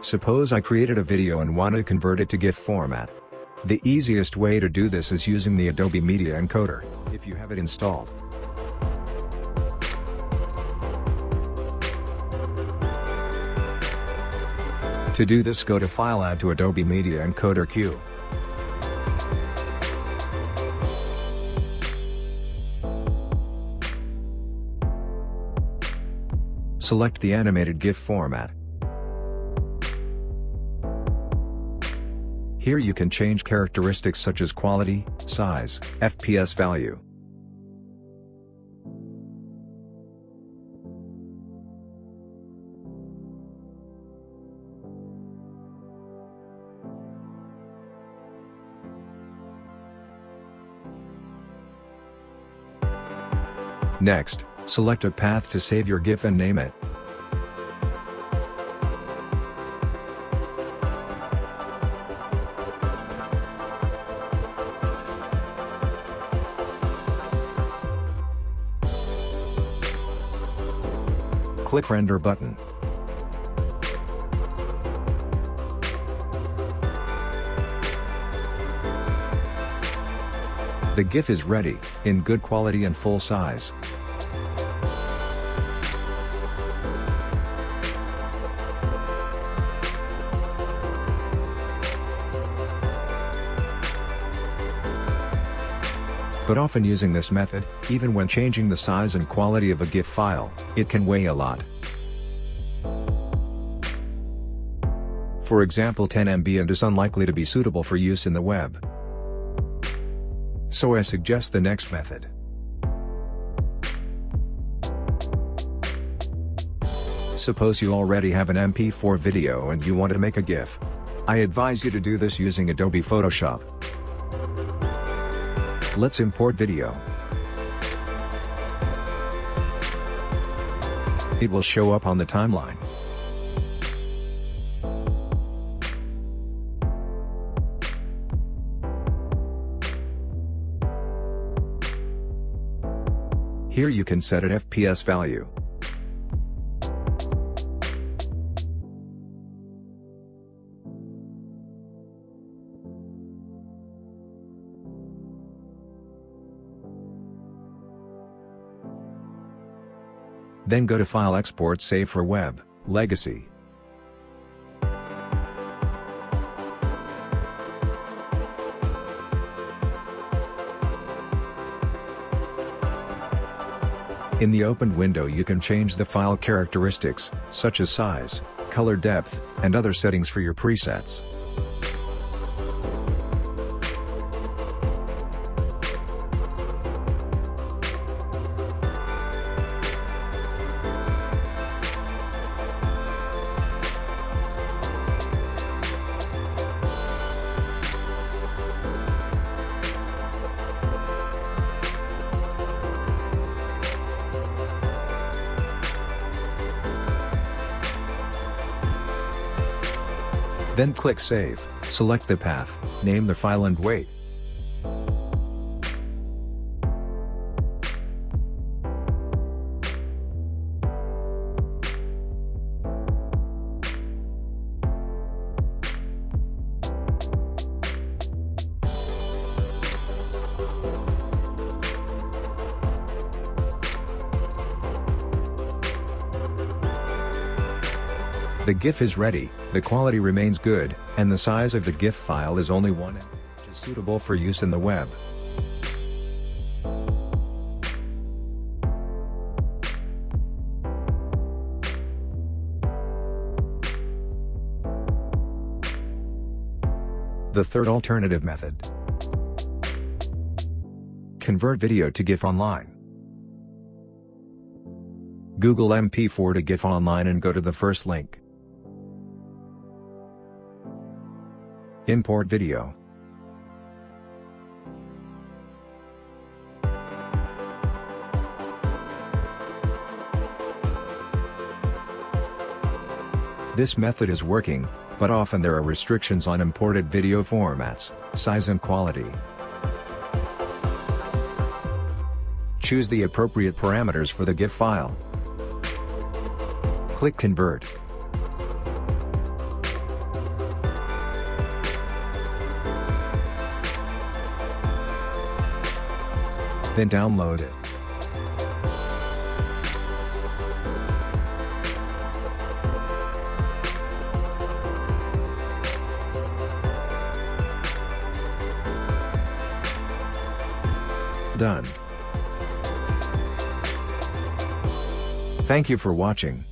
Suppose I created a video and want to convert it to GIF format. The easiest way to do this is using the Adobe Media Encoder, if you have it installed. To do this go to File Add to Adobe Media Encoder queue. Select the animated GIF format. Here you can change characteristics such as quality, size, FPS value. Next, select a path to save your GIF and name it. Click Render button. The GIF is ready, in good quality and full size. But often using this method, even when changing the size and quality of a GIF file, it can weigh a lot. For example 10 MB and is unlikely to be suitable for use in the web. So I suggest the next method. Suppose you already have an MP4 video and you want to make a GIF. I advise you to do this using Adobe Photoshop. Let's import video. It will show up on the timeline. Here you can set an FPS value. Then go to File Export Save for Web, Legacy. In the opened window you can change the file characteristics, such as size, color depth, and other settings for your presets. Then click Save, select the path, name the file and wait. The GIF is ready, the quality remains good, and the size of the GIF file is only 1 MB, which is suitable for use in the web. The third alternative method. Convert video to GIF online. Google MP4 to GIF online and go to the first link. Import video. This method is working, but often there are restrictions on imported video formats, size and quality. Choose the appropriate parameters for the GIF file. Click Convert. Then download it. Done. Thank you for watching.